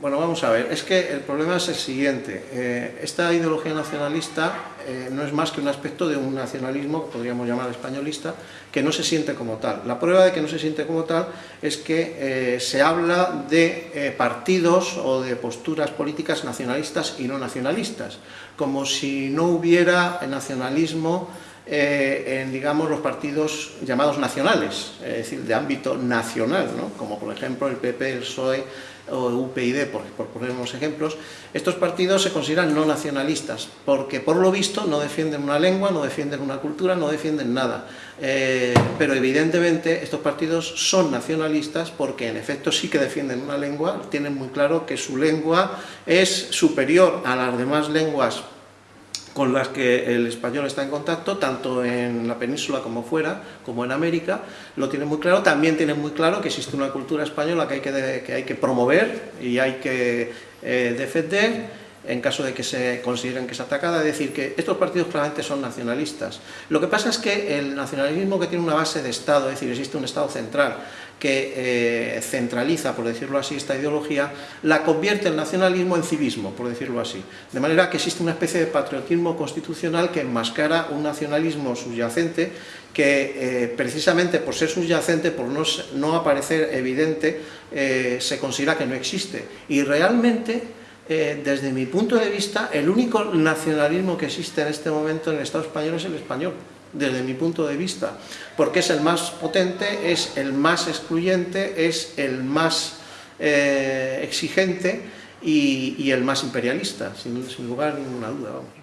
Bueno, vamos a ver, es que el problema es el siguiente. Eh, esta ideología nacionalista eh, no es más que un aspecto de un nacionalismo, que podríamos llamar españolista, que no se siente como tal. La prueba de que no se siente como tal es que eh, se habla de partidos o de posturas políticas nacionalistas y no nacionalistas, como si no hubiera nacionalismo en, digamos, los partidos llamados nacionales, es decir, de ámbito nacional, ¿no? como por ejemplo el PP, el PSOE, o UPyD, por, por poner unos ejemplos, estos partidos se consideran no nacionalistas, porque por lo visto no defienden una lengua, no defienden una cultura, no defienden nada. Eh, pero evidentemente estos partidos son nacionalistas porque en efecto sí que defienden una lengua, tienen muy claro que su lengua es superior a las demás lenguas con las que el español está en contacto, tanto en la península como fuera, como en América, lo tienen muy claro, también tienen muy claro que existe una cultura española que hay que, que, hay que promover y hay que eh, defender, en caso de que se consideren que es atacada, es decir, que estos partidos claramente son nacionalistas. Lo que pasa es que el nacionalismo que tiene una base de Estado, es decir, existe un Estado central que eh, centraliza, por decirlo así, esta ideología, la convierte el nacionalismo en civismo, por decirlo así. De manera que existe una especie de patriotismo constitucional que enmascara un nacionalismo subyacente que eh, precisamente por ser subyacente, por no, no aparecer evidente, eh, se considera que no existe. Y realmente eh, desde mi punto de vista, el único nacionalismo que existe en este momento en el Estado español es el español, desde mi punto de vista, porque es el más potente, es el más excluyente, es el más eh, exigente y, el más imperialista, sin, sin lugar a ninguna duda. Vamos.